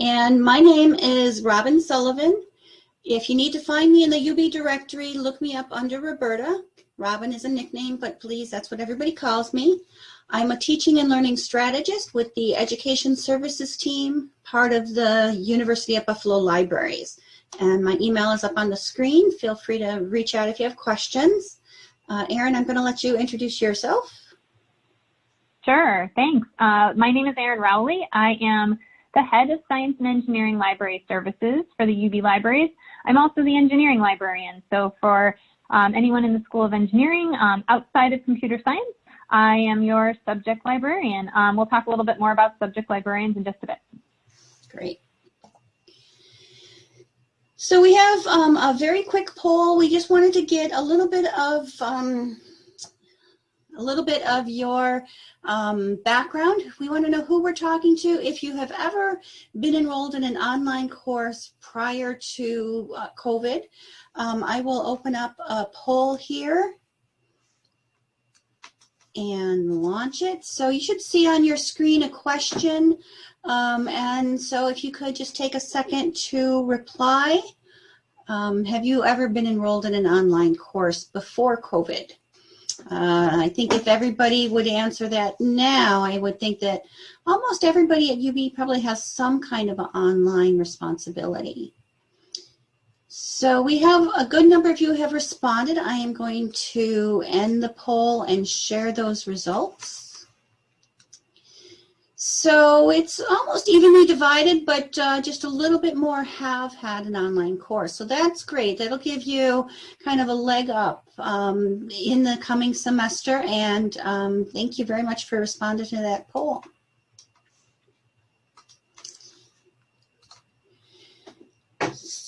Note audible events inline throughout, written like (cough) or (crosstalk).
And my name is Robin Sullivan. If you need to find me in the UB directory, look me up under Roberta. Robin is a nickname, but please, that's what everybody calls me. I'm a teaching and learning strategist with the Education Services team, part of the University at Buffalo Libraries. And my email is up on the screen. Feel free to reach out if you have questions. Uh, Erin, I'm going to let you introduce yourself. Sure, thanks. Uh, my name is Erin Rowley. I am the head of Science and Engineering Library Services for the UB Libraries. I'm also the engineering librarian. So for um, anyone in the School of Engineering um, outside of computer science, I am your subject librarian. Um, we'll talk a little bit more about subject librarians in just a bit. Great. So we have um, a very quick poll. We just wanted to get a little bit of um, a little bit of your um, background. We want to know who we're talking to. If you have ever been enrolled in an online course prior to uh, COVID, um, I will open up a poll here and launch it. So you should see on your screen a question. Um, and so if you could just take a second to reply. Um, have you ever been enrolled in an online course before COVID? Uh, I think if everybody would answer that now, I would think that almost everybody at UB probably has some kind of an online responsibility. So we have a good number of you have responded. I am going to end the poll and share those results. So it's almost evenly divided, but uh, just a little bit more have had an online course. So that's great. That'll give you kind of a leg up um, in the coming semester. And um, thank you very much for responding to that poll.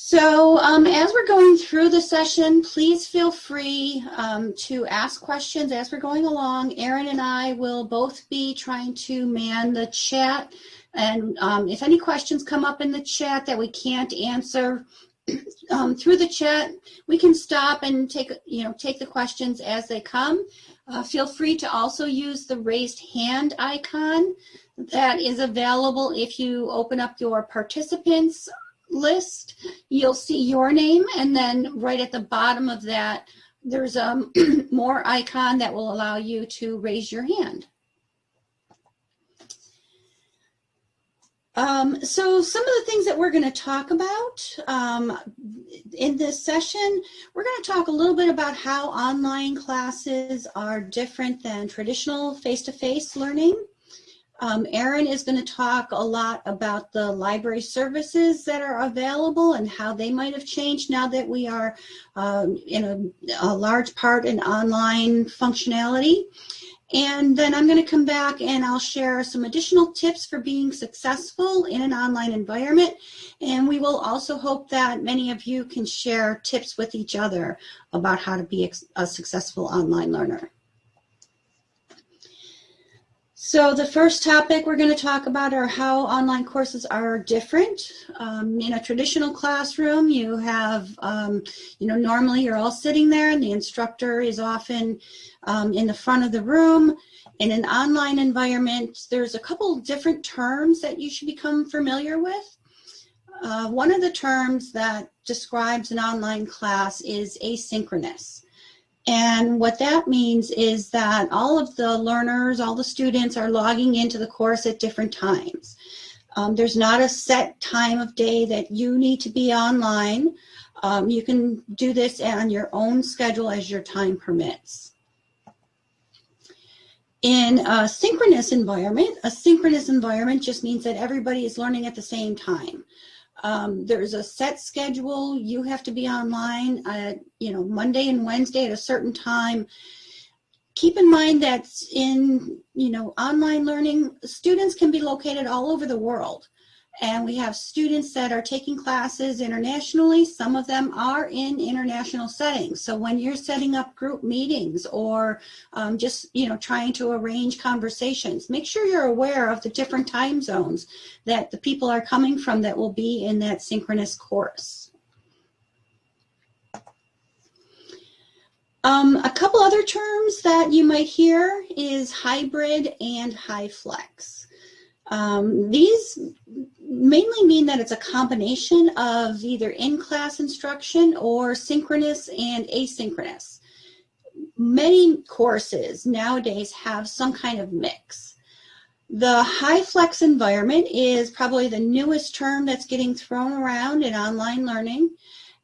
So um, as we're going through the session, please feel free um, to ask questions as we're going along. Erin and I will both be trying to man the chat. And um, if any questions come up in the chat that we can't answer (clears throat) um, through the chat, we can stop and take, you know, take the questions as they come. Uh, feel free to also use the raised hand icon that is available if you open up your participants list, you'll see your name and then right at the bottom of that, there's a (clears throat) more icon that will allow you to raise your hand. Um, so some of the things that we're going to talk about um, in this session, we're going to talk a little bit about how online classes are different than traditional face-to-face -face learning. Um, Erin is going to talk a lot about the library services that are available and how they might have changed now that we are um, in a, a, large part in online functionality. And then I'm going to come back and I'll share some additional tips for being successful in an online environment. And we will also hope that many of you can share tips with each other about how to be a successful online learner. So the first topic we're going to talk about are how online courses are different. Um, in a traditional classroom, you have, um, you know, normally you're all sitting there and the instructor is often um, in the front of the room. In an online environment, there's a couple different terms that you should become familiar with. Uh, one of the terms that describes an online class is asynchronous. And what that means is that all of the learners, all the students are logging into the course at different times. Um, there's not a set time of day that you need to be online. Um, you can do this on your own schedule as your time permits. In a synchronous environment, a synchronous environment just means that everybody is learning at the same time. Um, there's a set schedule. You have to be online, at, you know, Monday and Wednesday at a certain time. Keep in mind that in, you know, online learning, students can be located all over the world. And we have students that are taking classes internationally. Some of them are in international settings. So when you're setting up group meetings or um, just, you know, trying to arrange conversations, make sure you're aware of the different time zones that the people are coming from that will be in that synchronous course. Um, a couple other terms that you might hear is hybrid and HyFlex. Um, these mainly mean that it's a combination of either in-class instruction or synchronous and asynchronous. Many courses nowadays have some kind of mix. The HyFlex environment is probably the newest term that's getting thrown around in online learning.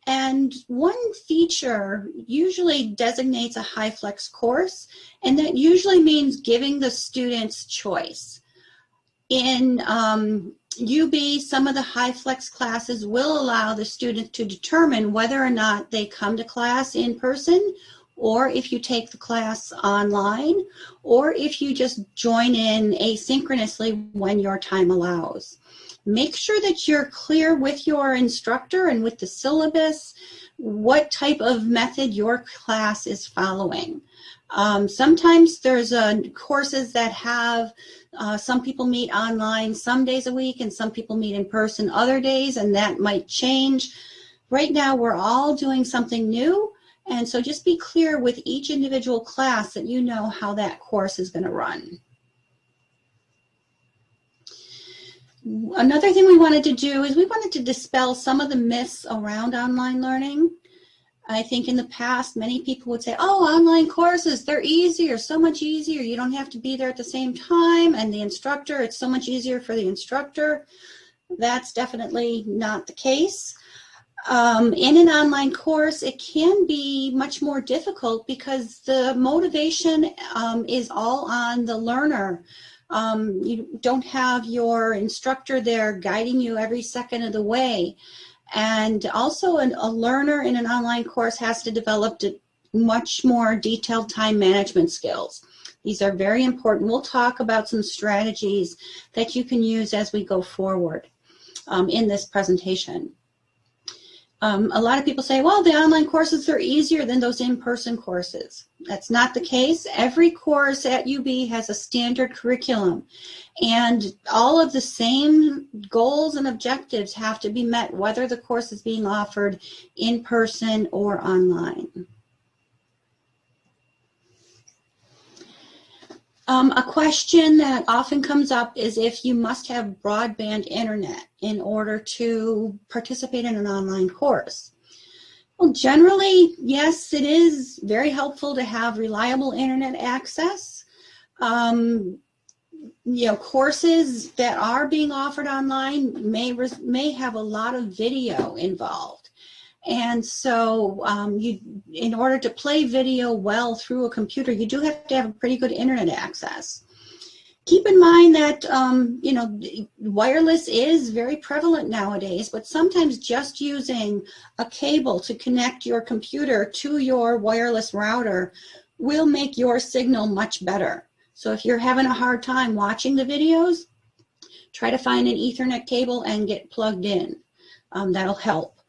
And one feature usually designates a HyFlex course, and that usually means giving the students choice. In um, UB, some of the HyFlex classes will allow the student to determine whether or not they come to class in person or if you take the class online, or if you just join in asynchronously when your time allows. Make sure that you're clear with your instructor and with the syllabus what type of method your class is following. Um, sometimes there's uh, courses that have, uh, some people meet online some days a week and some people meet in person other days and that might change. Right now we're all doing something new and so just be clear with each individual class that you know how that course is going to run. Another thing we wanted to do is we wanted to dispel some of the myths around online learning. I think in the past, many people would say, oh, online courses, they're easier, so much easier. You don't have to be there at the same time. And the instructor, it's so much easier for the instructor. That's definitely not the case. Um, in an online course, it can be much more difficult because the motivation um, is all on the learner. Um, you don't have your instructor there guiding you every second of the way. And also an, a learner in an online course has to develop much more detailed time management skills. These are very important. We'll talk about some strategies that you can use as we go forward um, in this presentation. Um, a lot of people say, well, the online courses are easier than those in-person courses. That's not the case. Every course at UB has a standard curriculum and all of the same goals and objectives have to be met whether the course is being offered in person or online. Um, a question that often comes up is if you must have broadband internet in order to participate in an online course. Well, generally, yes, it is very helpful to have reliable internet access. Um, you know, courses that are being offered online may, may have a lot of video involved. And so um, you, in order to play video well through a computer, you do have to have a pretty good internet access. Keep in mind that, um, you know, wireless is very prevalent nowadays, but sometimes just using a cable to connect your computer to your wireless router will make your signal much better. So if you're having a hard time watching the videos, try to find an ethernet cable and get plugged in. Um, that'll help.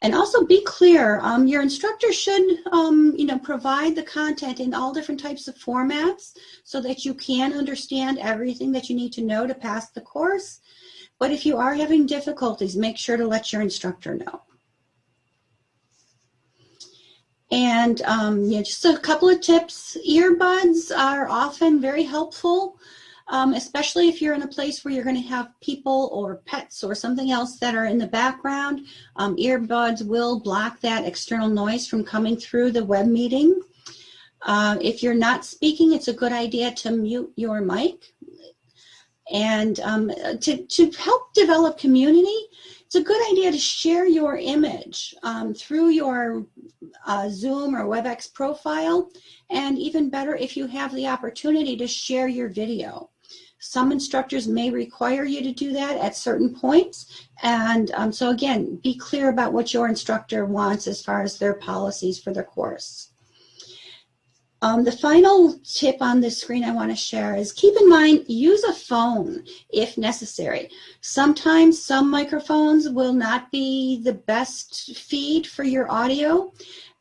And also be clear, um, your instructor should, um, you know, provide the content in all different types of formats so that you can understand everything that you need to know to pass the course. But if you are having difficulties, make sure to let your instructor know. And um, yeah, just a couple of tips. Earbuds are often very helpful um, especially if you're in a place where you're going to have people or pets or something else that are in the background. Um, earbuds will block that external noise from coming through the web meeting. Uh, if you're not speaking, it's a good idea to mute your mic. And um, to, to help develop community, it's a good idea to share your image um, through your uh, Zoom or WebEx profile, and even better if you have the opportunity to share your video. Some instructors may require you to do that at certain points. And um, so again, be clear about what your instructor wants as far as their policies for the course. Um, the final tip on this screen I want to share is keep in mind, use a phone if necessary. Sometimes some microphones will not be the best feed for your audio,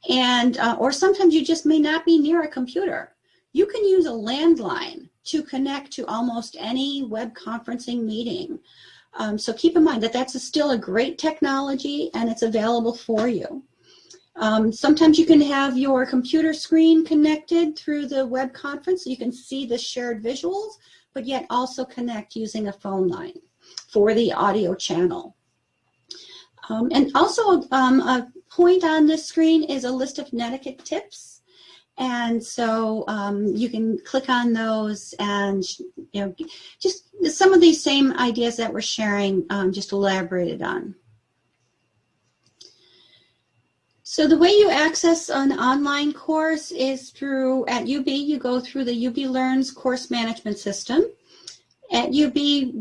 and uh, or sometimes you just may not be near a computer. You can use a landline to connect to almost any web conferencing meeting. Um, so keep in mind that that's a still a great technology and it's available for you. Um, sometimes you can have your computer screen connected through the web conference so you can see the shared visuals, but yet also connect using a phone line. for the audio channel. Um, and also um, a point on this screen is a list of Netiquette tips. And so um, you can click on those and, you know, just some of these same ideas that we're sharing, um, just elaborated on. So the way you access an online course is through, at UB, you go through the UB Learns course management system. At UB,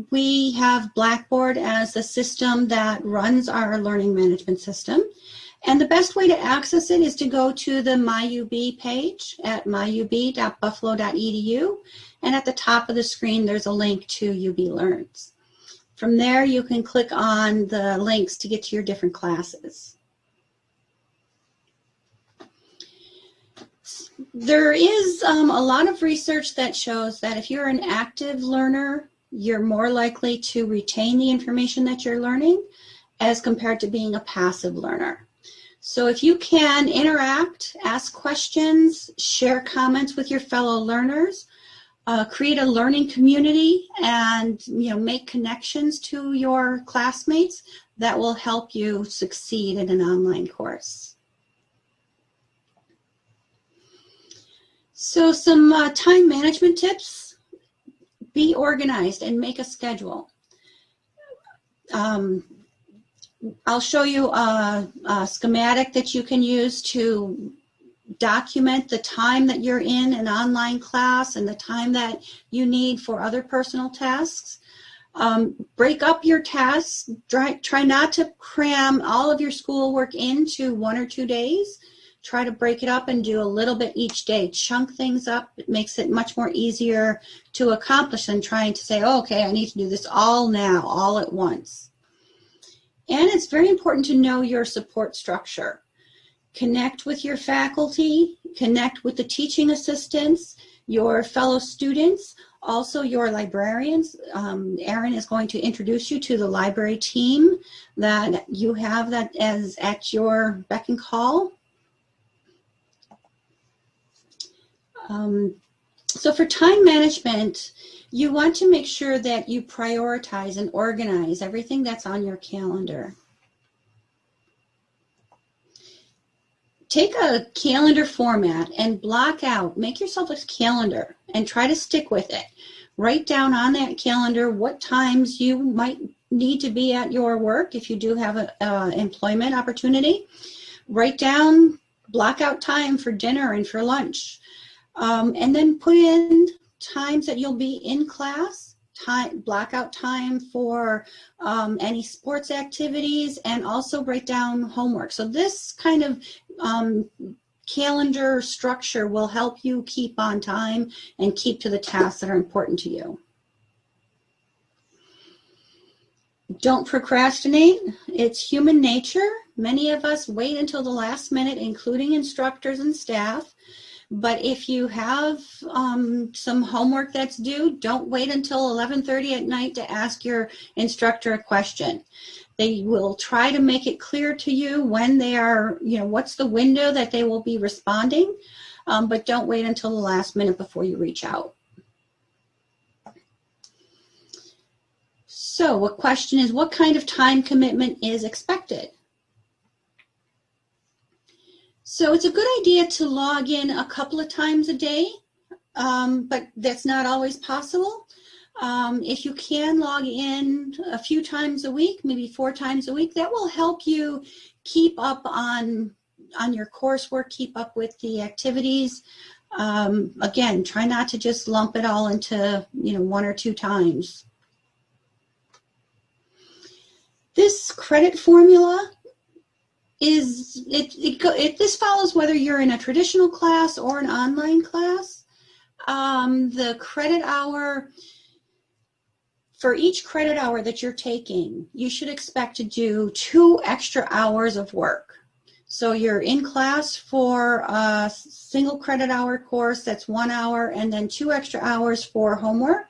we have Blackboard as the system that runs our learning management system. And the best way to access it is to go to the MyUB page at myub.buffalo.edu. And at the top of the screen, there's a link to UB Learns. From there, you can click on the links to get to your different classes. There is um, a lot of research that shows that if you're an active learner, you're more likely to retain the information that you're learning as compared to being a passive learner. So if you can interact, ask questions, share comments with your fellow learners, uh, create a learning community and you know make connections to your classmates, that will help you succeed in an online course. So some uh, time management tips. Be organized and make a schedule. Um, I'll show you a, a, schematic that you can use to document the time that you're in an online class and the time that you need for other personal tasks. Um, break up your tasks. Try, try not to cram all of your schoolwork into one or two days try to break it up and do a little bit each day. Chunk things up. It makes it much more easier to accomplish than trying to say, oh, okay, I need to do this all now, all at once. And it's very important to know your support structure. Connect with your faculty, connect with the teaching assistants, your fellow students, also your librarians. Um, Erin is going to introduce you to the library team that you have that as at your beck and call. Um, so for time management, you want to make sure that you prioritize and organize everything that's on your calendar. Take a calendar format and block out, make yourself a calendar and try to stick with it. Write down on that calendar what times you might need to be at your work if you do have an employment opportunity. Write down, block out time for dinner and for lunch. Um, and then put in times that you'll be in class, time, blackout time for um, any sports activities, and also break down homework. So this kind of um, calendar structure will help you keep on time and keep to the tasks that are important to you. Don't procrastinate. It's human nature. Many of us wait until the last minute, including instructors and staff, but if you have um, some homework that's due, don't wait until 11.30 at night to ask your instructor a question. They will try to make it clear to you when they are, you know, what's the window that they will be responding, um, but don't wait until the last minute before you reach out. So a question is, what kind of time commitment is expected? So it's a good idea to log in a couple of times a day, um, but that's not always possible. Um, if you can log in a few times a week, maybe four times a week, that will help you keep up on, on your coursework, keep up with the activities. Um, again, try not to just lump it all into, you know, one or two times. This credit formula is it, it, it, this follows whether you're in a traditional class or an online class. Um, the credit hour, for each credit hour that you're taking, you should expect to do two extra hours of work. So you're in class for a single credit hour course, that's one hour, and then two extra hours for homework.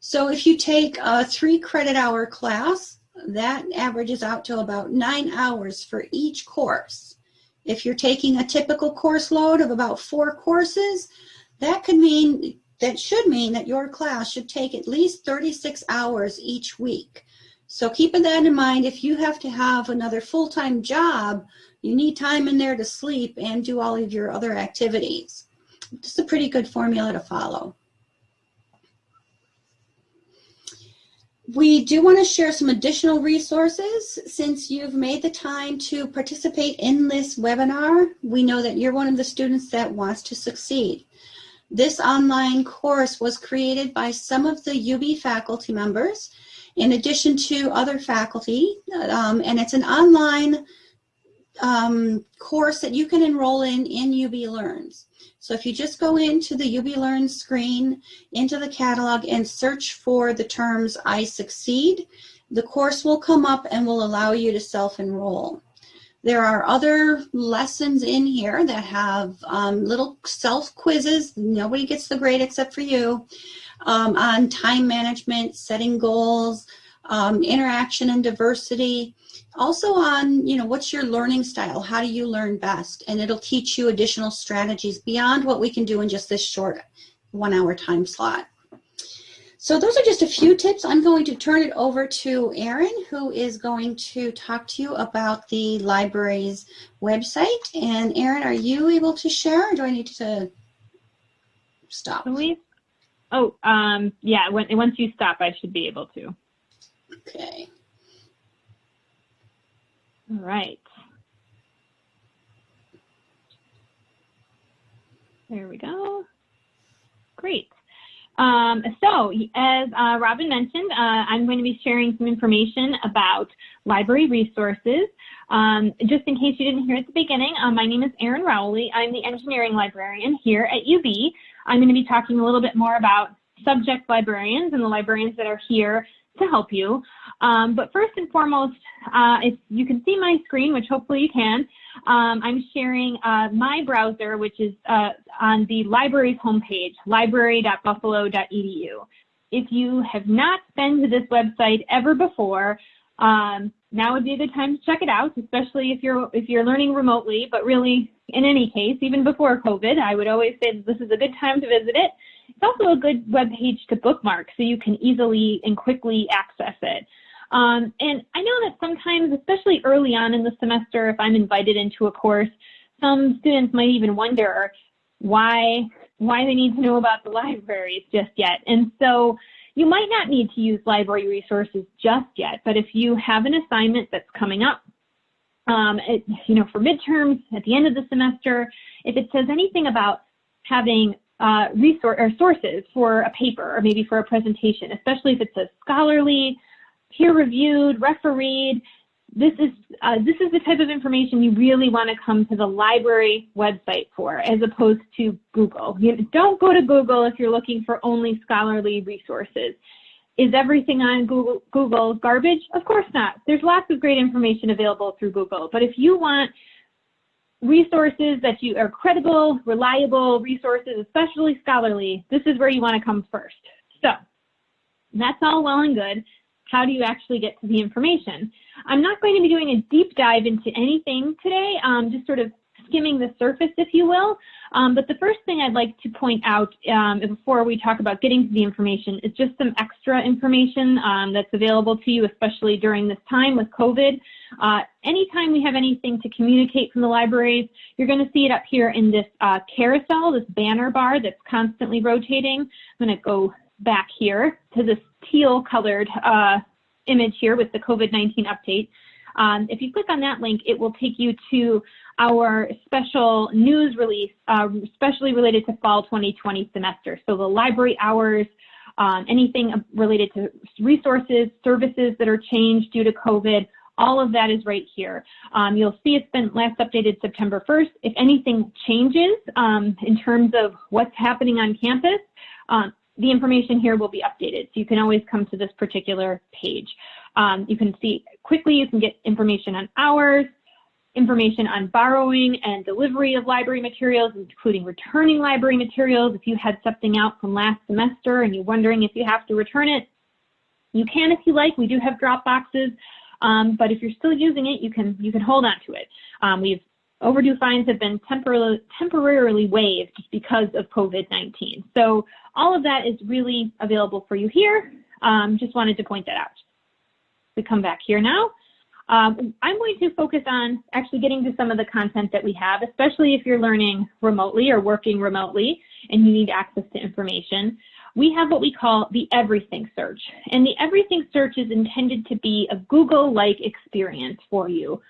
So if you take a three credit hour class, that averages out to about nine hours for each course. If you're taking a typical course load of about four courses, that could mean, that should mean that your class should take at least 36 hours each week. So keeping that in mind, if you have to have another full-time job, you need time in there to sleep and do all of your other activities. It's a pretty good formula to follow. We do want to share some additional resources. Since you've made the time to participate in this webinar, we know that you're one of the students that wants to succeed. This online course was created by some of the UB faculty members in addition to other faculty, um, and it's an online um, course that you can enroll in in UB Learns. So if you just go into the UB Learns screen, into the catalog and search for the terms I succeed, the course will come up and will allow you to self-enroll. There are other lessons in here that have um, little self-quizzes. Nobody gets the grade except for you um, on time management, setting goals, um, interaction and diversity, also on, you know, what's your learning style? How do you learn best? And it'll teach you additional strategies beyond what we can do in just this short one hour time slot. So those are just a few tips. I'm going to turn it over to Erin, who is going to talk to you about the library's website. And Erin, are you able to share or do I need to stop? Louise? Oh, um, yeah, when, once you stop, I should be able to. Okay. All right. There we go. Great. Um, so as uh, Robin mentioned, uh, I'm going to be sharing some information about library resources. Um, just in case you didn't hear at the beginning, uh, my name is Erin Rowley. I'm the engineering librarian here at UB. I'm going to be talking a little bit more about subject librarians and the librarians that are here to help you. Um, but first and foremost, uh, if you can see my screen, which hopefully you can, um, I'm sharing uh, my browser, which is uh, on the library's homepage, library.buffalo.edu. If you have not been to this website ever before, um, now would be a good time to check it out, especially if you're if you're learning remotely. But really, in any case, even before COVID, I would always say this is a good time to visit it. It's also a good web page to bookmark so you can easily and quickly access it. Um, and I know that sometimes, especially early on in the semester, if I'm invited into a course, some students might even wonder why why they need to know about the (laughs) libraries just yet. And so you might not need to use library resources just yet, but if you have an assignment that's coming up, um, it, you know, for midterms at the end of the semester, if it says anything about having uh, resource or sources for a paper or maybe for a presentation, especially if it says scholarly, peer-reviewed, refereed. This is uh, this is the type of information you really want to come to the library website for, as opposed to Google. You don't go to Google if you're looking for only scholarly resources. Is everything on Google, Google garbage? Of course not. There's lots of great information available through Google. But if you want resources that you are credible, reliable resources, especially scholarly, this is where you want to come first. So that's all well and good. How do you actually get to the information? I'm not going to be doing a deep dive into anything today, um, just sort of skimming the surface, if you will. Um, but the first thing I'd like to point out um, before we talk about getting to the information is just some extra information um, that's available to you, especially during this time with COVID. Uh, anytime we have anything to communicate from the libraries, you're going to see it up here in this uh, carousel, this banner bar that's constantly rotating. I'm going to go back here to this teal colored uh, image here with the COVID-19 update. Um, if you click on that link, it will take you to our special news release, uh, especially related to fall 2020 semester. So the library hours, um, anything related to resources, services that are changed due to COVID, all of that is right here. Um, you'll see it's been last updated September 1st. If anything changes um, in terms of what's happening on campus, um, the information here will be updated. So you can always come to this particular page. Um, you can see quickly, you can get information on hours, information on borrowing and delivery of library materials, including returning library materials. If you had something out from last semester and you're wondering if you have to return it, you can if you like. We do have drop boxes, um, but if you're still using it, you can you can hold on to it. Um, we've overdue fines have been temporarily temporarily waived because of COVID-19. So all of that is really available for you here. Um, just wanted to point that out. we come back here now. Um, I'm going to focus on actually getting to some of the content that we have, especially if you're learning remotely or working remotely and you need access to information. We have what we call the everything search. And the everything search is intended to be a Google-like experience for you.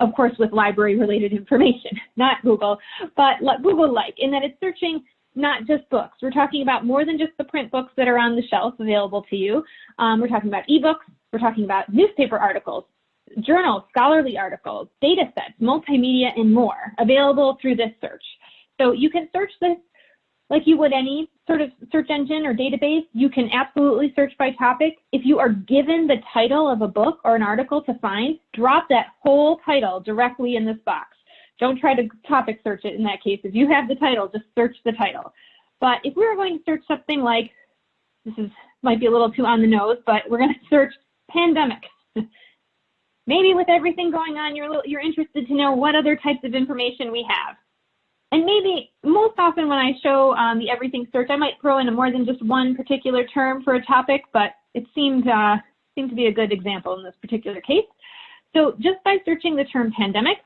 Of course, with library related information, (laughs) not Google, but Google-like in that it's searching not just books. We're talking about more than just the print books that are on the shelf available to you. Um, we're talking about ebooks. We're talking about newspaper articles, journals, scholarly articles, data sets, multimedia, and more available through this search. So you can search this like you would any sort of search engine or database. You can absolutely search by topic. If you are given the title of a book or an article to find, drop that whole title directly in this box. Don't try to topic search it in that case. If you have the title, just search the title. But if we were going to search something like, this is might be a little too on the nose, but we're going (laughs) to search pandemic. (laughs) Maybe with everything going on, you're, little, you're interested to know what other types of information we have. And maybe most often when I show um, the everything search, I might throw in more than just one particular term for a topic, but it seemed, uh, seemed to be a good example in this particular case. So just by searching the term pandemic,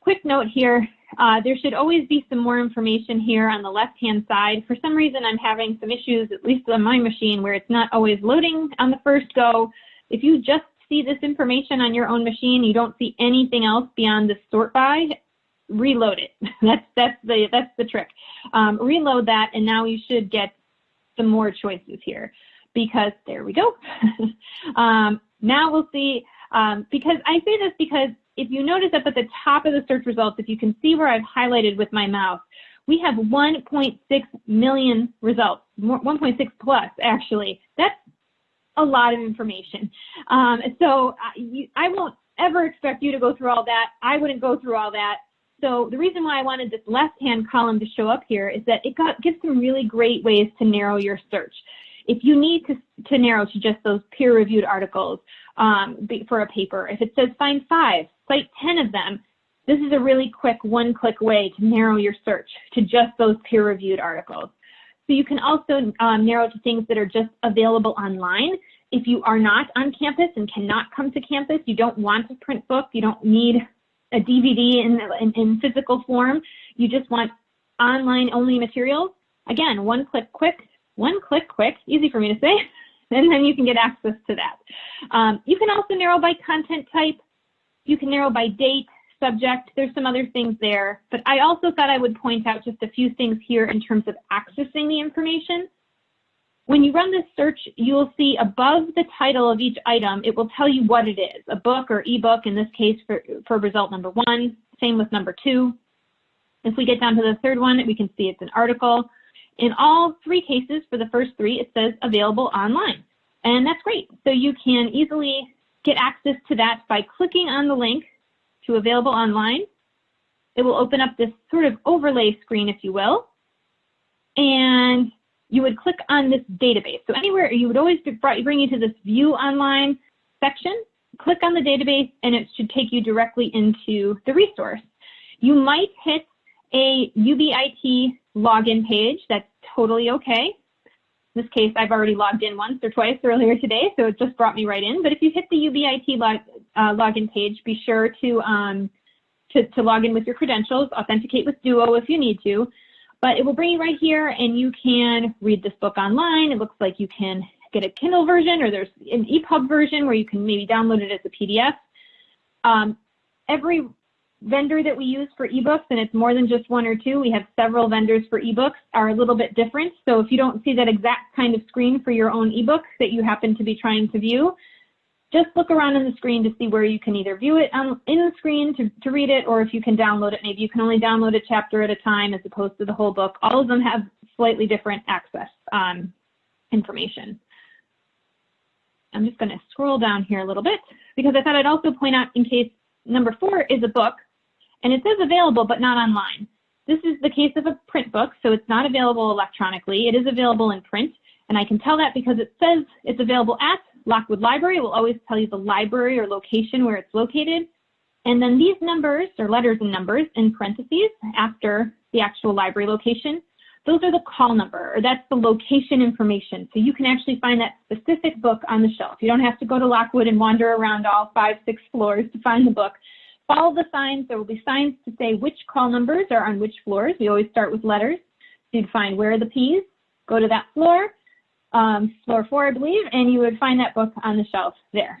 quick note here, uh, there should always be some more information here on the left-hand side. For some reason, I'm having some issues, at least on my machine, where it's not always loading on the first go. If you just see this information on your own machine, you don't see anything else beyond the sort by, reload it. (laughs) that's that's the that's the trick. Um, reload that, and now you should get some more choices here, because there we go. (laughs) um, now we'll see. Um, because I say this because if you notice up at the top of the search results, if you can see where I've highlighted with my mouse, we have 1.6 million results, 1.6 plus actually. That's a lot of information. Um, so I, uh, you, I won't ever expect you to go through all that. I wouldn't go through all that. So the reason why I wanted this left-hand column to show up here is that it got, gives some really great ways to narrow your search. If you need to, to narrow to just those peer-reviewed articles um, for a paper, if it says find five, cite 10 of them, this is a really quick one-click way to narrow your search to just those peer-reviewed articles. So you can also um, narrow to things that are just available online. If you are not on campus and cannot come to campus, you don't want a print book, you don't need a DVD in, in, in physical form, you just want online only materials, again, one click quick, one click quick, easy for me to say, (laughs) and then you can get access to that. Um, you can also narrow by content type. You can narrow by date, subject. There's some other things there, but I also thought I would point out just a few things here in terms of accessing the information. When you run this search, you will see above the title of each item, it will tell you what it is, a book or ebook, in this case for, for result number one, same with number two. If we get down to the third one, we can see it's an article. In all three cases, for the first three, it says available online. And that's great. So you can easily get access to that by clicking on the link to available online. It will open up this sort of overlay screen, if you will. And you would click on this database. So anywhere, you would always bring you to this view online section, click on the database, and it should take you directly into the resource. You might hit a UBIT login page. That's totally okay. In this case, I've already logged in once or twice earlier today, so it just brought me right in. But if you hit the UBIT log, uh, login page, be sure to, um, to, to log in with your credentials, authenticate with Duo if you need to. But it will bring you right here and you can read this book online. It looks like you can get a Kindle version or there's an EPUB version where you can maybe download it as a PDF. Um, every vendor that we use for ebooks, and it's more than just one or two, we have several vendors for ebooks, are a little bit different. So if you don't see that exact kind of screen for your own ebook that you happen to be trying to view, just look around in the screen to see where you can either view it on, in the screen to, to read it, or if you can download it, maybe you can only download a chapter at a time as opposed to the whole book. All of them have slightly different access um, information. I'm just going to scroll down here a little bit because I thought I'd also point out in case number four is a book and it says available but not online. This is the case of a print book, so it's not available electronically. It is available in print, and I can tell that because it says it's available at Lockwood Library. Will always tell you the library or location where it's located. And then these numbers, or letters and numbers in parentheses after the actual library location, those are the call number, or that's the location information. So you can actually find that specific book on the shelf. You don't have to go to Lockwood and wander around all five, six floors to find the book. Follow the signs. There will be signs to say which call numbers are on which floors. We always start with letters. So you'd find where are the P's, go to that floor, um, floor four, I believe, and you would find that book on the shelf there.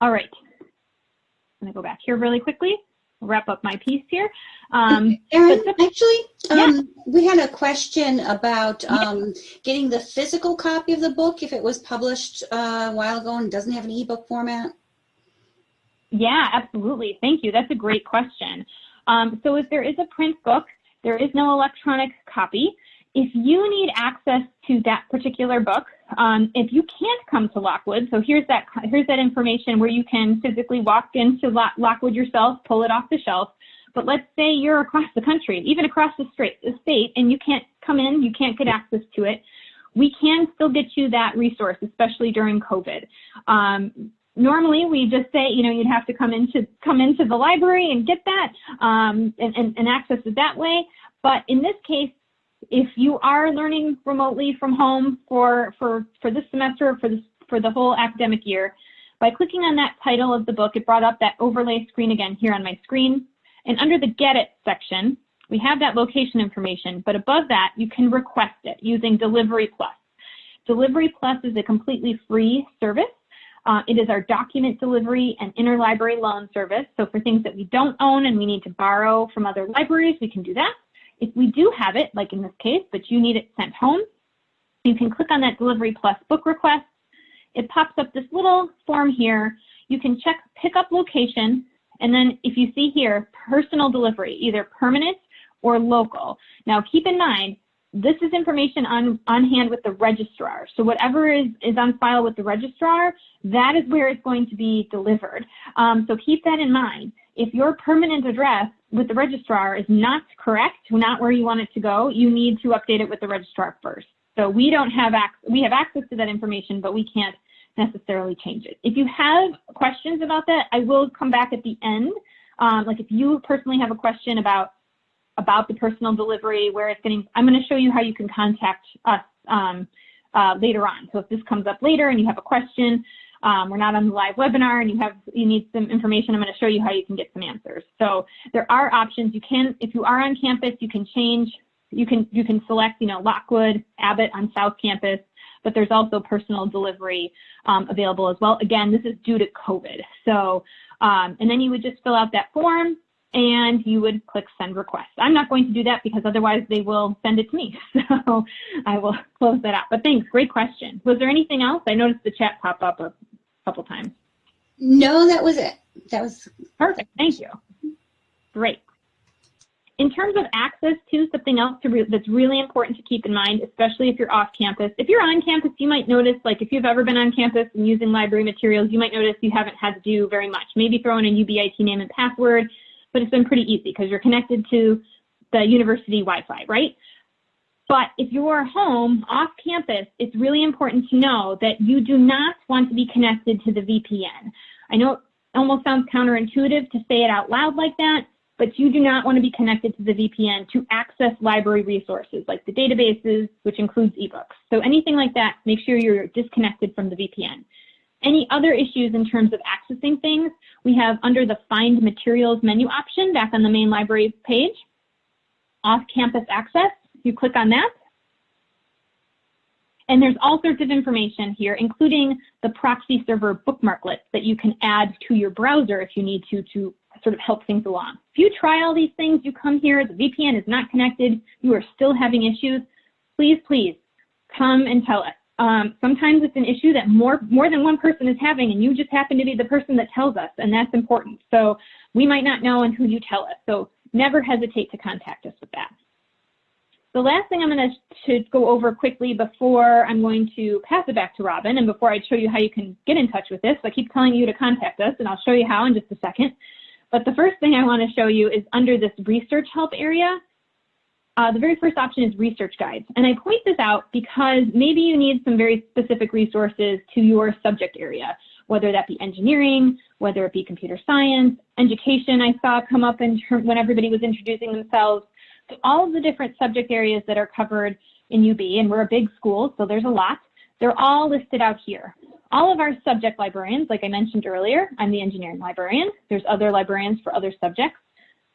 All right. I'm gonna go back here really quickly wrap up my piece here. Um, Erin, actually, um, yeah. we had a question about um, getting the physical copy of the book if it was published uh, a while ago and doesn't have an ebook format. Yeah, absolutely. Thank you. That's a great question. Um, so if there is a print book, there is no electronic copy. If you need access to that particular book, um, if you can't come to Lockwood, so here's that here's that information where you can physically walk into Lockwood yourself, pull it off the shelf. But let's say you're across the country, even across the, the state, and you can't come in, you can't get access to it. We can still get you that resource, especially during COVID. Um, normally we just say, you know, you'd have to come into come into the library and get that um, and, and, and access it that way. But in this case, if you are learning remotely from home for, for, for this semester, for, this, for the whole academic year, by clicking on that title of the book, it brought up that overlay screen again here on my screen. And under the Get It section, we have that location information, but above that, you can request it using Delivery Plus. Delivery Plus is a completely free service. Uh, it is our document delivery and interlibrary loan service. So for things that we don't own and we need to borrow from other libraries, we can do that. If we do have it, like in this case, but you need it sent home, you can click on that Delivery Plus book request. It pops up this little form here. You can check pickup location, and then if you see here, personal delivery, either permanent or local. Now keep in mind, this is information on, on hand with the registrar. So whatever is, is on file with the registrar, that is where it's going to be delivered. Um, so keep that in mind. If your permanent address with the registrar is not correct, not where you want it to go, you need to update it with the registrar first. So we don't have access, we have access to that information, but we can't necessarily change it. If you have questions about that, I will come back at the end. Um, like if you personally have a question about about the personal delivery, where it's getting, I'm going to show you how you can contact us um, uh, later on. So if this comes up later and you have a question, um, we're not on the live webinar and you have you need some information, I'm going to show you how you can get some answers. So there are options. You can, if you are on campus, you can change, you can you can select, you know, Lockwood, Abbott on South Campus, but there's also personal delivery um, available as well. Again, this is due to COVID. So, um, and then you would just fill out that form and you would click send request. I'm not going to do that because otherwise they will send it to me. (laughs) So I will close that out. But thanks, great question. Was there anything else? I noticed the chat pop up a couple times. No, that was it. That was perfect. Thank you. Great. In terms of access to something else to re that's really important to keep in mind, especially if you're off campus. If you're on campus, you might notice, like if you've ever been on campus and using library materials, you might notice you haven't had to do very much. Maybe throw in a UBIT name and password, but it's been pretty easy because you're connected to the university Wi-Fi, right? But if you're home off campus, it's really important to know that you do not want to be connected to the VPN. I know it almost sounds counterintuitive to say it out loud like that, but you do not want to be connected to the VPN to access library resources like the databases, which includes ebooks. So anything like that, make sure you're disconnected from the VPN. Any other issues in terms of accessing things, we have under the Find Materials menu option back on the main library page, off-campus access, you click on that. And there's all sorts of information here, including the proxy server bookmarklets that you can add to your browser if you need to, to sort of help things along. If you try all these things, you come here, the VPN is not connected, you are still having issues, please, please come and tell us. Um, sometimes it's an issue that more, more than one person is having and you just happen to be the person that tells us and that's important. So we might not know until you tell us. So never hesitate to contact us with that. The last thing I'm going to, to go over quickly before I'm going to pass it back to Robin and before I show you how you can get in touch with this, I keep telling you to contact us and I'll show you how in just a second. But the first thing I want to show you is under this research help area, uh, the very first option is research guides. And I point this out because maybe you need some very specific resources to your subject area, whether that be engineering, whether it be computer science, education I saw come up in when everybody was introducing themselves, So all of the different subject areas that are covered in UB, and we're a big school, so there's a lot. They're all listed out here. All of our subject librarians, like I mentioned earlier, I'm the engineering librarian. There's other librarians for other subjects.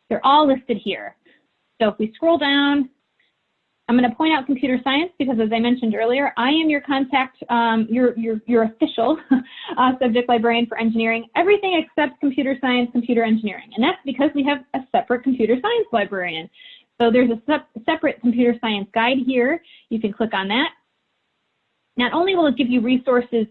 They're all listed here. So if we scroll down, I'm going to point out computer science because, as I mentioned earlier, I am your contact, um, your, your, your official (laughs) uh, subject librarian for engineering, everything except computer science, computer engineering. And that's because we have a separate computer science librarian. So there's a separate computer science guide here. You can click on that. Not only will it give you resources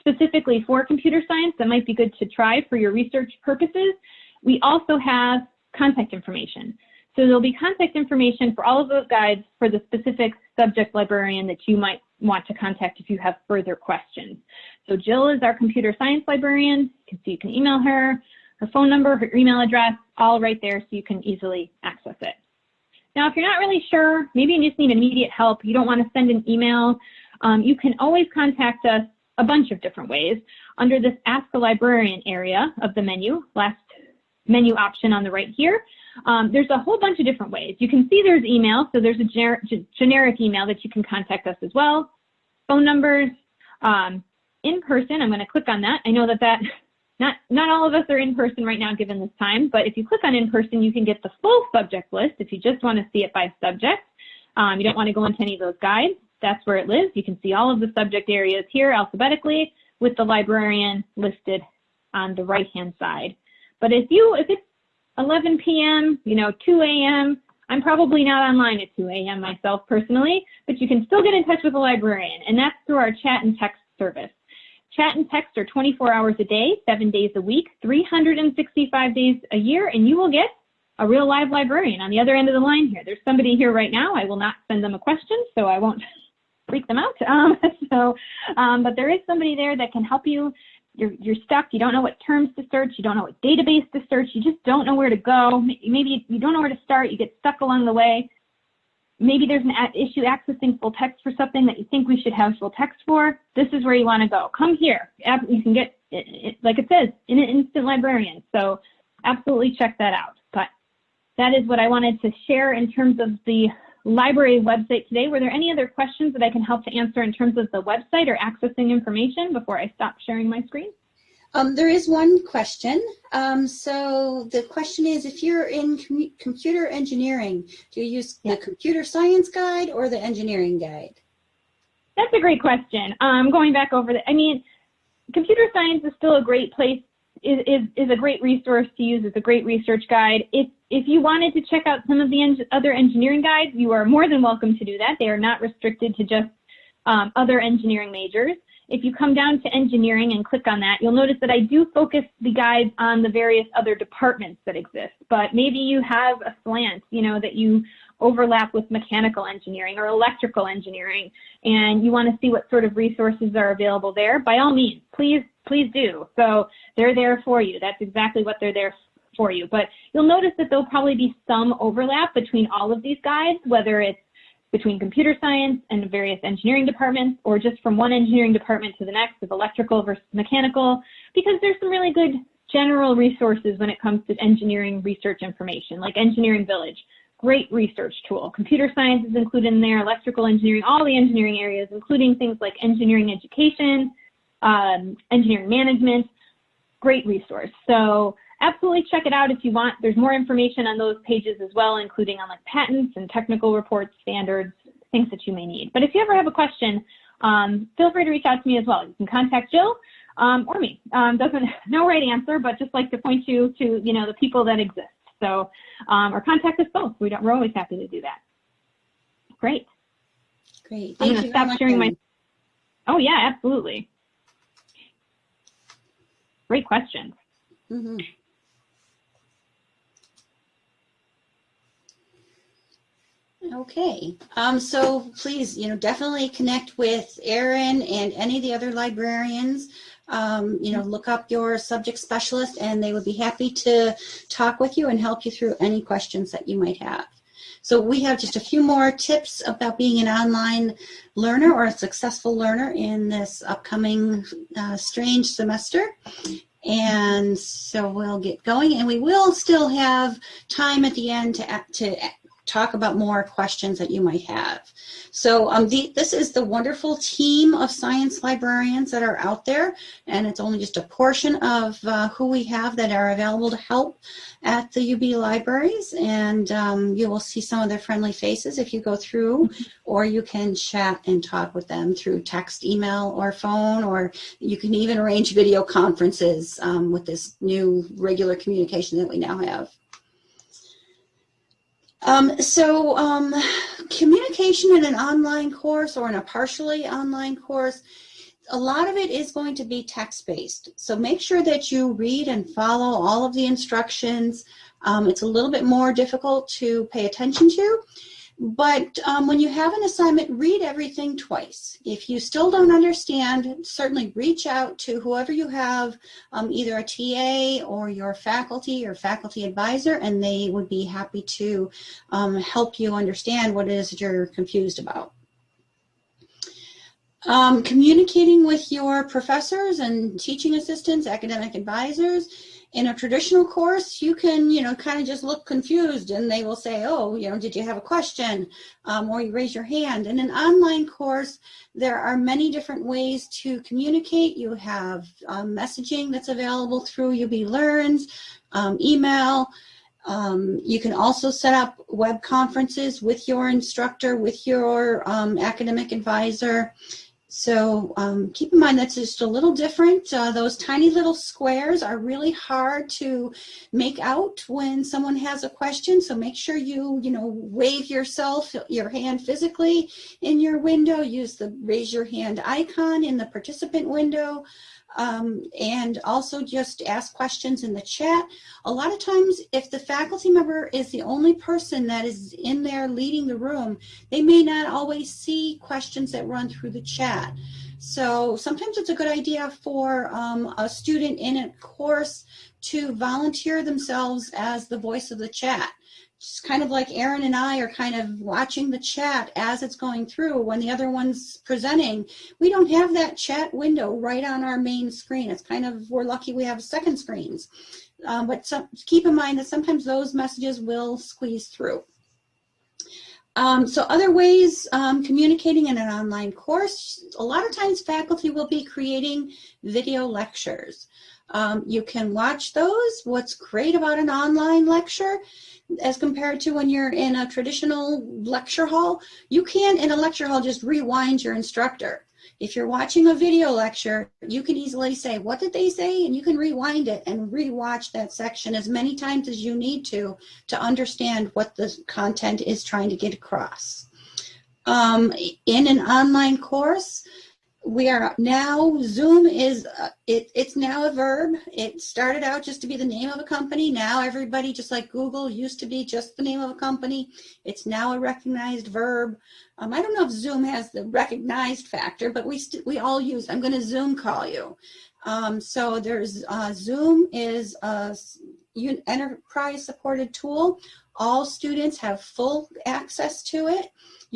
specifically for computer science that might be good to try for your research purposes, we also have contact information. So there'll be contact information for all of those guides for the specific subject librarian that you might want to contact if you have further questions. So Jill is our computer science librarian. You can see you can email her, her phone number, her email address, all right there so you can easily access it. Now, if you're not really sure, maybe you just need immediate help, you don't want to send an email, um, you can always contact us a bunch of different ways under this Ask a Librarian area of the menu, last menu option on the right here. Um, there's a whole bunch of different ways. You can see there's email, so there's a gener generic email that you can contact us as well. Phone numbers, um, in person, I'm going to click on that. I know that that not, not all of us are in person right now given this time, but if you click on in person, you can get the full subject list if you just want to see it by subject. Um, you don't want to go into any of those guides. That's where it lives. You can see all of the subject areas here alphabetically with the librarian listed on the right-hand side. But if you, if it's 11 p.m., you know, 2 a.m., I'm probably not online at 2 a.m. myself personally, but you can still get in touch with a librarian, and that's through our chat and text service. Chat and text are 24 hours a day, seven days a week, 365 days a year, and you will get a real live librarian on the other end of the line here. There's somebody here right now. I will not send them a question, so I won't (laughs) freak them out. (laughs) Um, so, um, but there is somebody there that can help you. You're, you're stuck. You don't know what terms to search. You don't know what database to search. You just don't know where to go. Maybe you don't know where to start. You get stuck along the way. Maybe there's an issue accessing full text for something that you think we should have full text for. This is where you want to go. Come here. You can get, like it says, in an instant librarian. So absolutely check that out. But that is what I wanted to share in terms of the library website today. Were there any other questions that I can help to answer in terms of the website or accessing information before I stop sharing my screen? Um, there is one question. Um, so the question is, if you're in com computer engineering, do you use yeah. the computer science guide or the engineering guide? That's a great question. Um, going back over the, I mean, computer science is still a great place is, is, is a great resource to use. It's a great research guide. If, if you wanted to check out some of the en other engineering guides, you are more than welcome to do that. They are not restricted to just um, other engineering majors. If you come down to engineering and click on that, you'll notice that I do focus the guides on the various other departments that exist. But maybe you have a slant, you know, that you overlap with mechanical engineering or electrical engineering, and you want to see what sort of resources are available there, by all means, please, please do. So they're there for you. That's exactly what they're there for you. But you'll notice that there'll probably be some overlap between all of these guides, whether it's between computer science and various engineering departments, or just from one engineering department to the next of electrical versus mechanical, because there's some really good general resources when it comes to engineering research information, like Engineering Village great research tool. Computer science is included in there, electrical engineering, all the engineering areas, including things like engineering education, um, engineering management, great resource. So absolutely check it out if you want. There's more information on those pages as well, including on like patents and technical reports, standards, things that you may need. But if you ever have a question, um, feel free to reach out to me as well. You can contact Jill um, or me. Um, doesn't (laughs) no right answer, but just like to point you to you know the people that exist. So, um, or contact us both. We don't, we're always happy to do that. Great. Great. Thank I'm going to stop sharing my. Oh yeah, absolutely. Great questions. Mm -hmm. Okay, um, so please, you know, definitely connect with Erin and any of the other librarians um, you know, look up your subject specialist and they would be happy to talk with you and help you through any questions that you might have. So we have just a few more tips about being an online learner or a successful learner in this upcoming uh, strange semester. And so we'll get going and we will still have time at the end to, to talk about more questions that you might have. So um, the, this is the wonderful team of science librarians that are out there, and it's only just a portion of uh, who we have that are available to help at the UB libraries, and um, you will see some of their friendly faces if you go through, or you can chat and talk with them through text, email, or phone, or you can even arrange video conferences um, with this new regular communication that we now have. Um, so um, communication in an online course or in a partially online course, a lot of it is going to be text-based. So make sure that you read and follow all of the instructions. Um, it's a little bit more difficult to pay attention to. But um, when you have an assignment, read everything twice. If you still don't understand, certainly reach out to whoever you have, um, either a TA or your faculty or faculty advisor, and they would be happy to um, help you understand what it is that you're confused about. Um, communicating with your professors and teaching assistants, academic advisors, in a traditional course, you can, you know, kind of just look confused and they will say, oh, you know, did you have a question? Um, or you raise your hand. In an online course, there are many different ways to communicate. You have um, messaging that's available through UB Learns, um, email. Um, you can also set up web conferences with your instructor, with your um, academic advisor. So um, keep in mind that's just a little different. Uh, those tiny little squares are really hard to make out when someone has a question. So make sure you, you know, wave yourself, your hand physically in your window. Use the raise your hand icon in the participant window um, and also just ask questions in the chat. A lot of times, if the faculty member is the only person that is in there leading the room, they may not always see questions that run through the chat. So sometimes it's a good idea for um, a student in a course to volunteer themselves as the voice of the chat just kind of like Erin and I are kind of watching the chat as it's going through when the other one's presenting. We don't have that chat window right on our main screen. It's kind of, we're lucky we have second screens. Um, but some, keep in mind that sometimes those messages will squeeze through. Um, so other ways um, communicating in an online course, a lot of times faculty will be creating video lectures. Um, you can watch those. What's great about an online lecture as compared to when you're in a traditional lecture hall, you can in a lecture hall just rewind your instructor. If you're watching a video lecture, you can easily say, what did they say? And you can rewind it and rewatch that section as many times as you need to to understand what the content is trying to get across. Um, in an online course, we are now zoom is uh, it, it's now a verb it started out just to be the name of a company now everybody just like google used to be just the name of a company it's now a recognized verb um, i don't know if zoom has the recognized factor but we we all use i'm going to zoom call you. Um, so there's uh, zoom is a enterprise supported tool. All students have full access to it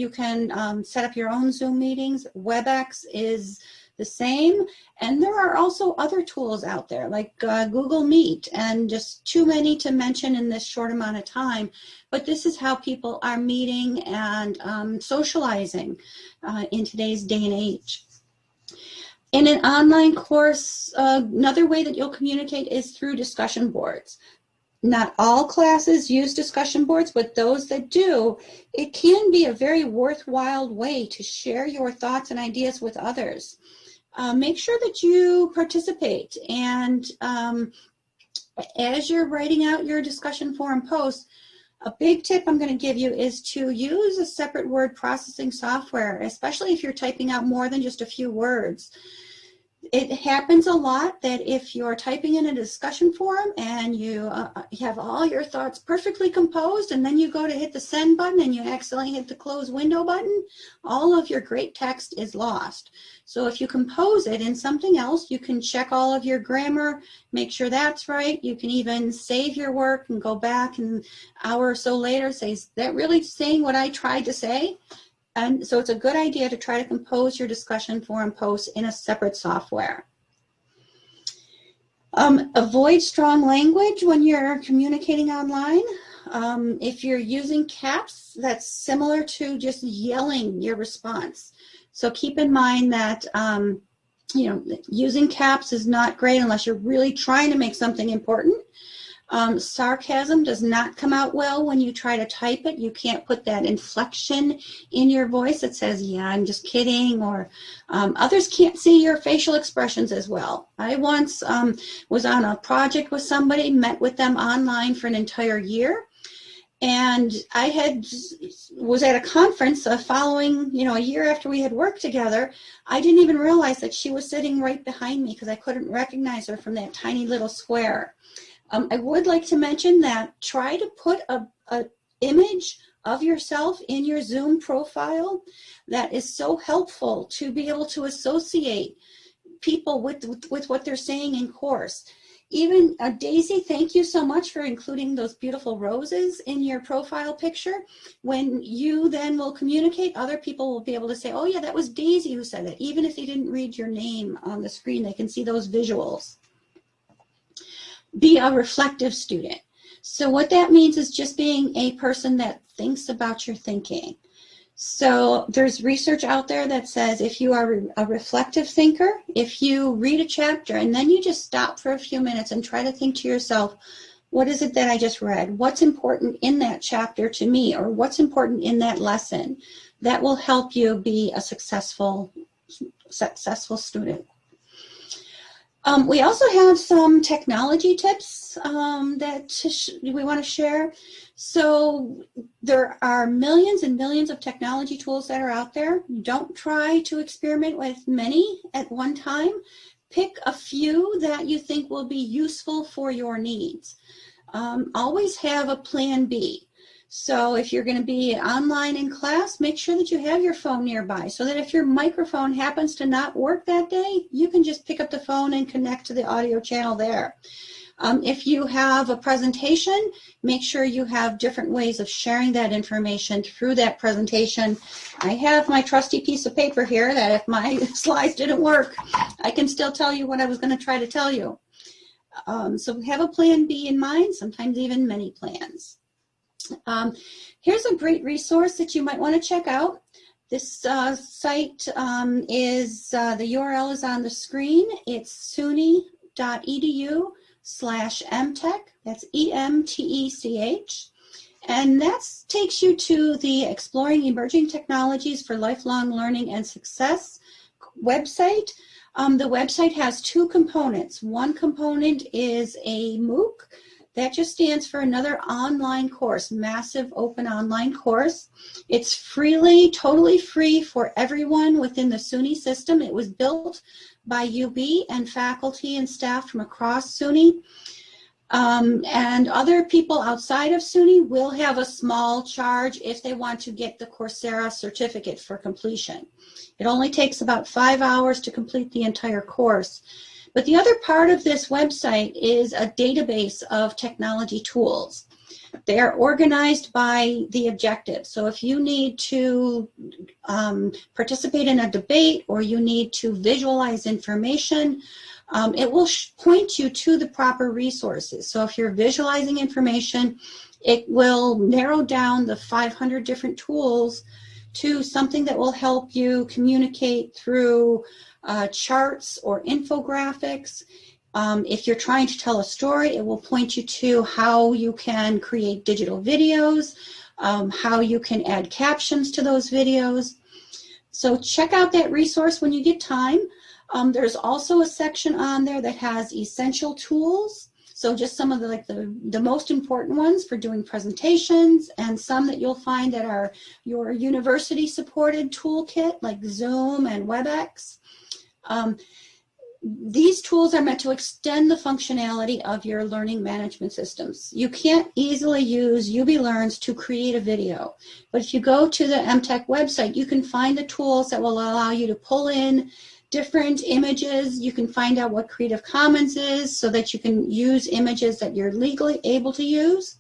you can um, set up your own Zoom meetings. WebEx is the same. And there are also other tools out there like uh, Google Meet and just too many to mention in this short amount of time. But this is how people are meeting and um, socializing uh, in today's day and age. In an online course, uh, another way that you'll communicate is through discussion boards not all classes use discussion boards, but those that do, it can be a very worthwhile way to share your thoughts and ideas with others. Uh, make sure that you participate and um, as you're writing out your discussion forum posts, a big tip I'm going to give you is to use a separate word processing software, especially if you're typing out more than just a few words it happens a lot that if you're typing in a discussion forum and you, uh, have all your thoughts perfectly composed and then you go to hit the send button and you accidentally hit the close window button, all of your great text is lost. So if you compose it in something else, you can check all of your grammar, make sure that's right. You can even save your work and go back an hour or so later say, is that really saying what I tried to say? And so it's a good idea to try to compose your discussion forum posts in a separate software. Um, avoid strong language when you're communicating online. Um, if you're using caps, that's similar to just yelling your response. So keep in mind that, um, you know, using caps is not great unless you're really trying to make something important. Um, sarcasm does not come out well when you try to type it. You can't put that inflection in your voice that says, yeah, I'm just kidding, or um, others can't see your facial expressions as well. I once um, was on a project with somebody, met with them online for an entire year, and I had was at a conference uh, following, you know, a year after we had worked together. I didn't even realize that she was sitting right behind me because I couldn't recognize her from that tiny little square. Um, I would like to mention that try to put a, a image of yourself in your Zoom profile that is so helpful to be able to associate people with, with, with what they're saying in course. Even uh, Daisy, thank you so much for including those beautiful roses in your profile picture. When you then will communicate, other people will be able to say, oh yeah, that was Daisy who said it. Even if they didn't read your name on the screen, they can see those visuals be a reflective student. So what that means is just being a person that thinks about your thinking. So there's research out there that says if you are a reflective thinker, if you read a chapter and then you just stop for a few minutes and try to think to yourself, what is it that I just read? What's important in that chapter to me or what's important in that lesson? That will help you be a successful, successful student. Um, we also have some technology tips um, that we want to share. So there are millions and millions of technology tools that are out there. Don't try to experiment with many at one time. Pick a few that you think will be useful for your needs. Um, always have a plan B. So if you're going to be online in class, make sure that you have your phone nearby so that if your microphone happens to not work that day, you can just pick up the phone and connect to the audio channel there. Um, if you have a presentation, make sure you have different ways of sharing that information through that presentation. I have my trusty piece of paper here that if my (laughs) slides didn't work, I can still tell you what I was going to try to tell you. Um, so have a plan B in mind, sometimes even many plans. Um, here's a great resource that you might want to check out. This uh, site um, is, uh, the URL is on the screen. It's suny.edu slash emtech. That's E-M-T-E-C-H. And that takes you to the Exploring Emerging Technologies for Lifelong Learning and Success website. Um, the website has two components. One component is a MOOC that just stands for another online course, massive open online course. It's freely, totally free for everyone within the SUNY system. It was built by UB and faculty and staff from across SUNY. Um, and other people outside of SUNY will have a small charge if they want to get the Coursera certificate for completion. It only takes about five hours to complete the entire course. But the other part of this website is a database of technology tools. They are organized by the objective. So if you need to um, participate in a debate or you need to visualize information, um, it will point you to the proper resources. So if you're visualizing information, it will narrow down the 500 different tools to something that will help you communicate through uh, charts or infographics. Um, if you're trying to tell a story, it will point you to how you can create digital videos, um, how you can add captions to those videos. So check out that resource when you get time. Um, there's also a section on there that has essential tools. So just some of the like the, the most important ones for doing presentations and some that you'll find that are your university supported toolkit like Zoom and WebEx. Um, these tools are meant to extend the functionality of your learning management systems. You can't easily use UB Learns to create a video, but if you go to the EmTech website, you can find the tools that will allow you to pull in different images. You can find out what Creative Commons is so that you can use images that you're legally able to use.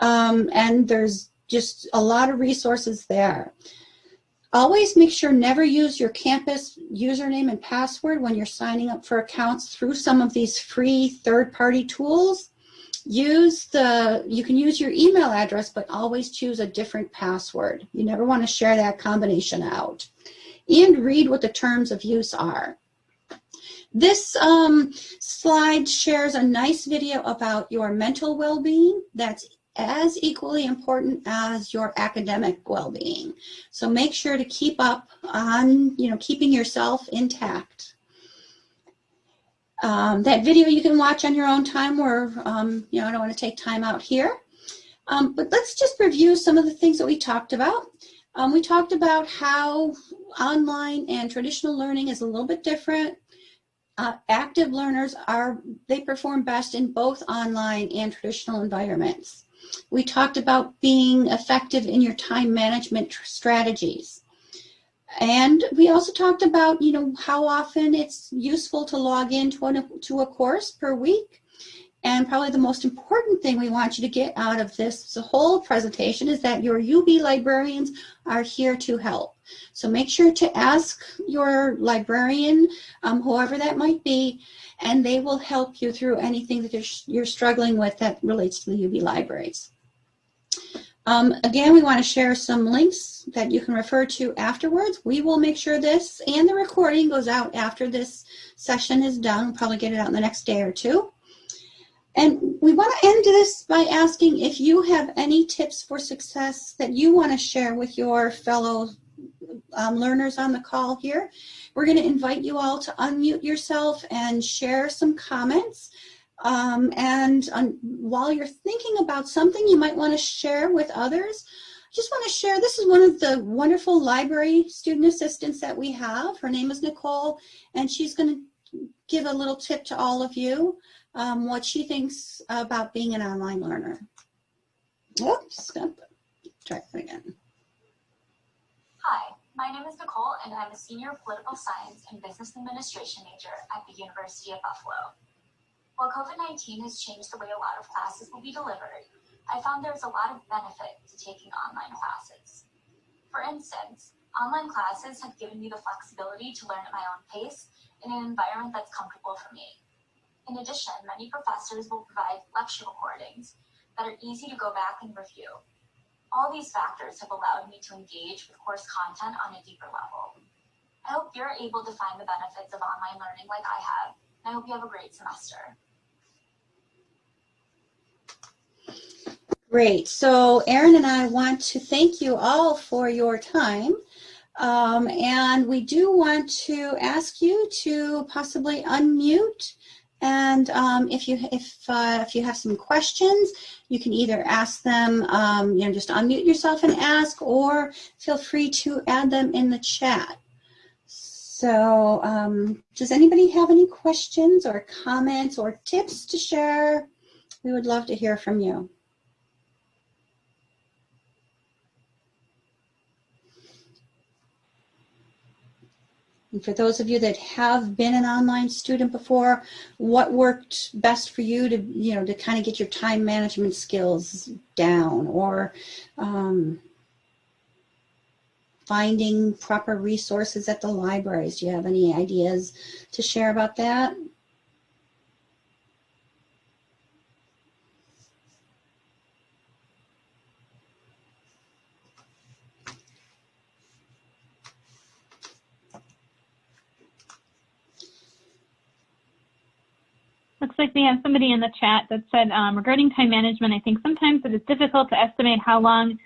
Um, and there's just a lot of resources there. Always make sure never use your campus username and password when you're signing up for accounts through some of these free third-party tools. use the, you can use your email address, but always choose a different password. You never want to share that combination out. And read what the terms of use are. This um, slide shares a nice video about your mental well-being that's as equally important as your academic well-being. So make sure to keep up on, you know, keeping yourself intact. Um, that video you can watch on your own time or, um, you know, I don't want to take time out here. Um, but let's just review some of the things that we talked about. Um, we talked about how online and traditional learning is a little bit different. Uh, active learners are, they perform best in both online and traditional environments. We talked about being effective in your time management strategies. And we also talked about, you know, how often it's useful to log into a, to a course per week. And probably the most important thing we want you to get out of this whole presentation is that your UB librarians are here to help. So make sure to ask your librarian, um, whoever that might be, and they will help you through anything that you're, struggling with that relates to the UB libraries. Um, again, we want to share some links that you can refer to afterwards. We will make sure this and the recording goes out after this session is done. We'll probably get it out in the next day or two. And we want to end this by asking if you have any tips for success that you want to share with your fellow um, learners on the call here. We're going to invite you all to unmute yourself and share some comments. Um, and um, while you're thinking about something you might want to share with others, I just want to share, this is one of the wonderful library student assistants that we have. Her name is Nicole, and she's going to give a little tip to all of you um, what she thinks about being an online learner. Oops, try it again. Hi, my name is Nicole, and I'm a senior political science and business administration major at the University of Buffalo. While COVID-19 has changed the way a lot of classes will be delivered, I found there's a lot of benefit to taking online classes. For instance, online classes have given me the flexibility to learn at my own pace in an environment that's comfortable for me. In addition, many professors will provide lecture recordings that are easy to go back and review. All these factors have allowed me to engage with course content on a deeper level. I hope you're able to find the benefits of online learning like I have, and I hope you have a great semester. Great. So Erin and I want to thank you all for your time. Um, and we do want to ask you to possibly unmute. And um, if you if uh, if you have some questions, you can either ask them, um, you know, just unmute yourself and ask, or feel free to add them in the chat. So um, does anybody have any questions or comments or tips to share? We would love to hear from you. And for those of you that have been an online student before, what worked best for you to, you know, to kind of get your time management skills down or um, finding proper resources at the libraries? Do you have any ideas to share about that? Looks like we have somebody in the chat that said um, regarding time management, I think sometimes it is difficult to estimate how long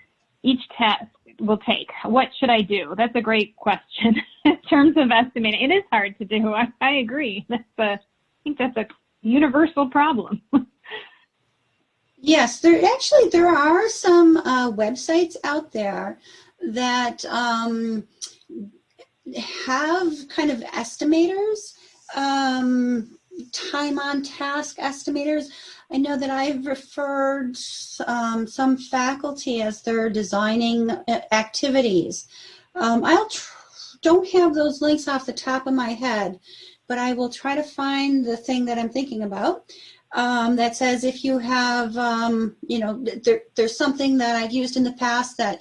each task will take. What should I do? That's a great question (laughs) in terms of estimating. It is hard to do. I, I agree. That's a, I think that's a universal problem. (laughs) yes, there actually there are some uh, websites out there that um, have kind of estimators. Um, time on task estimators. I know that I've referred um, some faculty as they're designing activities. Um, I don't have those links off the top of my head, but I will try to find the thing that I'm thinking about. Um, that says if you have, um, you know, there, there's something that I've used in the past that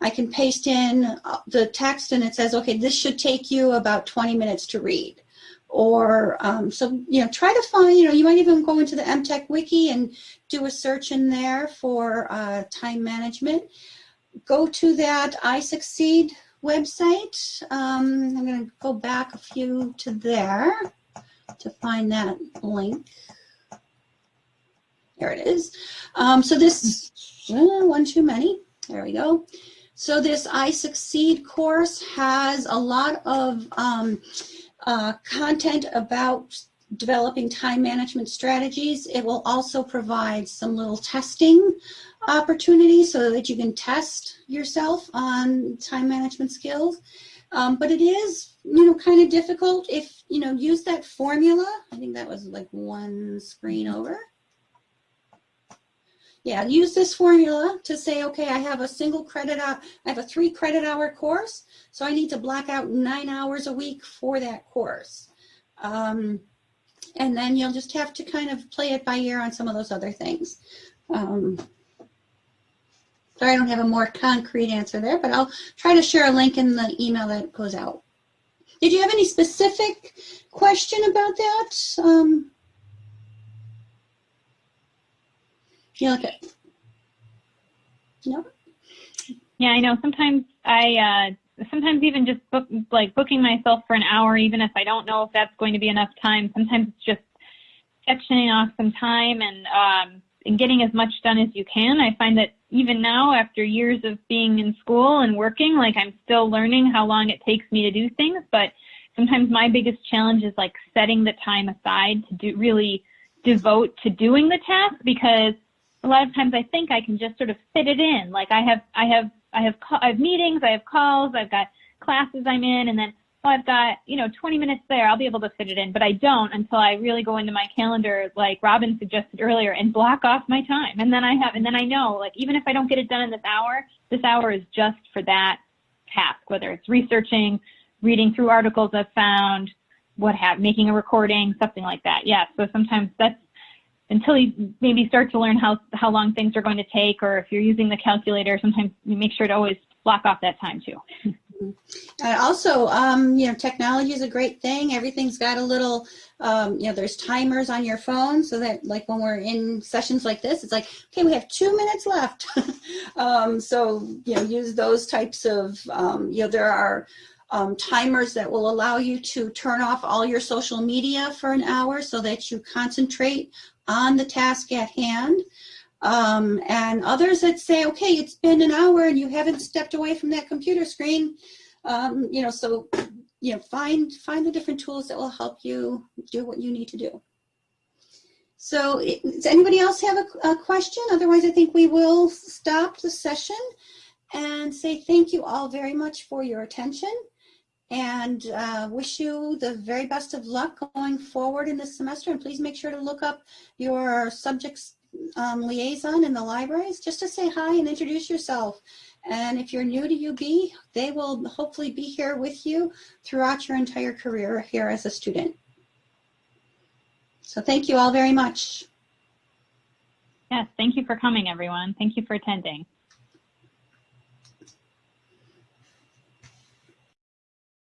I can paste in uh, the text and it says, okay, this should take you about 20 minutes to read or um, so you know try to find you know you might even go into the emtech wiki and do a search in there for uh, time management. Go to that i succeed website. Um, i'm going to go back a few to there to find that link. There it is. Um, so this uh, one too many. There we go. So this i succeed course has a lot of um, uh, content about developing time management strategies. It will also provide some little testing opportunities so that you can test yourself on time management skills. Um, but it is, you know, kind of difficult if, you know, use that formula. I think that was like one screen over. Yeah, use this formula to say, okay, I have a single credit, hour, I have a three credit hour course, so I need to block out nine hours a week for that course. Um, and then you'll just have to kind of play it by ear on some of those other things. Um, sorry, I don't have a more concrete answer there, but I'll try to share a link in the email that goes out. Did you have any specific question about that? Um, yeah, okay. No? Yeah, I know. Sometimes I, uh, sometimes even just book, like booking myself for an hour, even if I don't know if that's going to be enough time. Sometimes it's just sectioning off some time and, um, and getting as much done as you can. I find that even now, after years of being in school and working, like I'm still learning how long it takes me to do things. But sometimes my biggest challenge is like setting the time aside to do really devote to doing the task because a lot of times I think I can just sort of fit it in. Like I have, I have, I have, I have meetings, I have calls, I've got classes I'm in, and then oh, I've got, you know, 20 minutes there. I'll be able to fit it in, but I don't until I really go into my calendar, like Robin suggested earlier, and block off my time. And then I have, and then I know, like, even if I don't get it done in this hour, this hour is just for that task, whether it's researching, reading through articles I've found, what have, making a recording, something like that. Yeah. So sometimes that's until you maybe start to learn how, how long things are going to take, or if you're using the calculator, sometimes you make sure to always block off that time too. And also, um, you know, technology is a great thing. Everything's got a little, um, you know, there's timers on your phone so that like when we're in sessions like this, it's like, okay, we have two minutes left. (laughs) um, so, you know, use those types of, um, you know, there are um, timers that will allow you to turn off all your social media for an hour so that you concentrate on the task at hand. Um, and others that say, okay, it's been an hour and you haven't stepped away from that computer screen. Um, you know, so, you know, find, find the different tools that will help you do what you need to do. So does anybody else have a, a question? Otherwise, I think we will stop the session and say thank you all very much for your attention and uh, wish you the very best of luck going forward in this semester. And please make sure to look up your subjects um, liaison in the libraries just to say hi and introduce yourself. And if you're new to UB, they will hopefully be here with you throughout your entire career here as a student. So thank you all very much. Yes, thank you for coming, everyone. Thank you for attending.